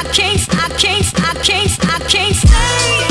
I can't, I can't, I can't, I can't stay.